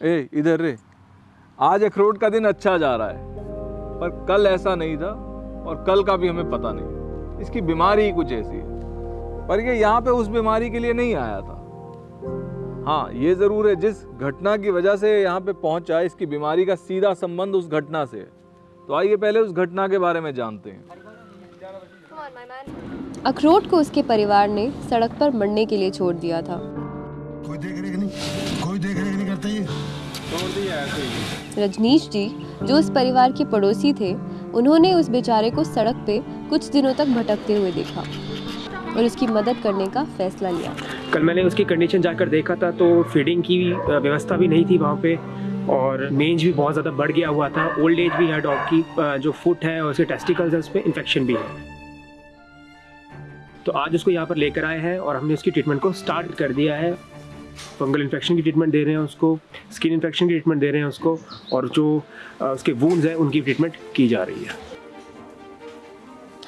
ए इधर रे। आज अखरोट का दिन अच्छा जा रहा है पर कल ऐसा नहीं था और कल का भी हमें पता नहीं। इसकी बीमारी ही कुछ ऐसी है। पर ये यहाँ पे उस बीमारी के लिए नहीं आया था। हाँ ये ज़रूर है जिस घटना की वजह से यहाँ पे पहुँचा इसकी बीमारी का सीधा संबंध उस घटना से है। तो आइए पहले उस घटना के बारे में जानते हैं। अखरोट को उसके परिवार ने सड़क पर मरने के लिए छोड़ दिया था। कोई देख रेख नहीं कोई देख रेख नहीं करता ये। रजनीश जी जो उस परिवार के पड़ोसी थे उन्होंने उस बेचारे को सड़क पे कुछ दिनों तक भटकते हुए देखा और उसकी मदद करने का फैसला लिया। कल मैंने उसकी कंडीशन जाकर देखा था तो फीडिंग की व्यवस्था भी नहीं थी वहाँ पे और मेंज भी बहुत ज़्यादा बढ़ गया हुआ था। ओल्ड एज भी है डॉग की जो फुट है और उसके टेस्टिकल्स है उस पर इन्फेक्शन भी है। तो आज उसको यहाँ पर लेकर आए हैं और हमने उसकी ट्रीटमेंट को स्टार्ट कर दिया है। फंगल इन्फेक्शन की ट्रीटमेंट दे रहे हैं उसको, स्किन इन्फेक्शन की ट्रीटमेंट दे रहे हैं उसको, और जो उसके वूंड्स हैं, उनकी ट्रीटमेंट की जा रही है।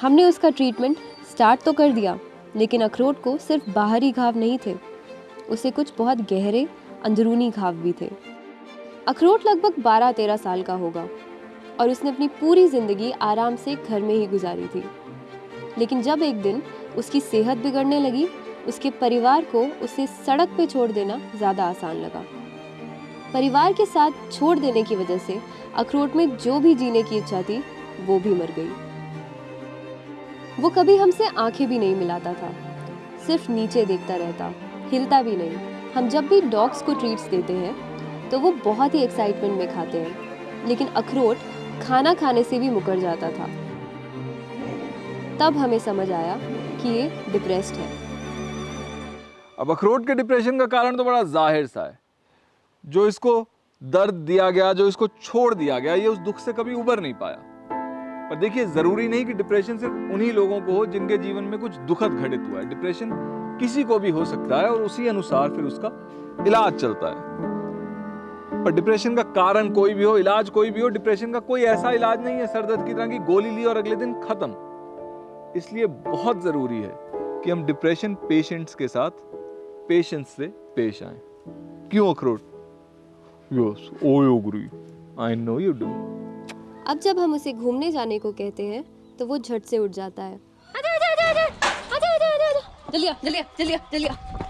हमने उसका ट्रीटमेंट स्टार्ट तो कर दिया, लेकिन अखरोट को सिर्फ़ बाहरी घाव नहीं थे, उसे कुछ बहुत गहरे, अंदरूनी घाव भी थे। अखरोट लगभग 12-13 साल का होगा, और उसने अपनी पूरी ज़िंदगी आराम से घर में ही गुजारी थी। लेकिन जब एक दिन उसकी सेहत बिगड़ने लगी उसके परिवार को उसे सड़क पे छोड़ देना ज़्यादा आसान लगा। परिवार के साथ छोड़ देने की वजह से अखरोट में जो भी जीने की इच्छा थी, वो भी मर गई। वो कभी हमसे आँखें भी नहीं मिलाता था। सिर्फ़ नीचे देखता रहता, हिलता भी नहीं। हम जब भी डॉग्स को ट्रीट्स देते हैं तो वो बहुत ही एक्साइटमेंट में खाते हैं। लेकिन अखरोट खाना खाने से भी मुकर जाता था। तब हमें समझ आया कि ये डिप्रेस्ड है। अब अखरोट के डिप्रेशन का कारण तो बड़ा ज़ाहिर सा है। जो इसको दर्द दिया गया, जो इसको छोड़ दिया गया, ये उस दुख से कभी उबर नहीं पाया। पर देखिए, ज़रूरी नहीं कि डिप्रेशन सिर्फ़ उन्हीं लोगों को हो जिनके जीवन में कुछ दुखद घटित हुआ है। डिप्रेशन किसी को भी हो सकता है और उसी अनुसार फिर उसका इलाज चलता है। पर डिप्रेशन का कारण कोई भी हो, इलाज कोई भी हो डिप्रेशन का कोई ऐसा इलाज नहीं है सर दर्द की तरह की गोली ली और अगले दिन खत्म। इसलिए बहुत ज़रूरी है कि हम डिप्रेशन पेशेंट्स के साथ पेशेंस से पेश आए। क्यों अखरोट? Yes oh yogurt I know you do अब जब हम उसे घूमने जाने को कहते हैं तो वो झट से उठ जाता है। आजा आजा आजा आजा आजा आजा आजा। जल्दी आ जल्दी आ जल्दी आ जल्दी आ।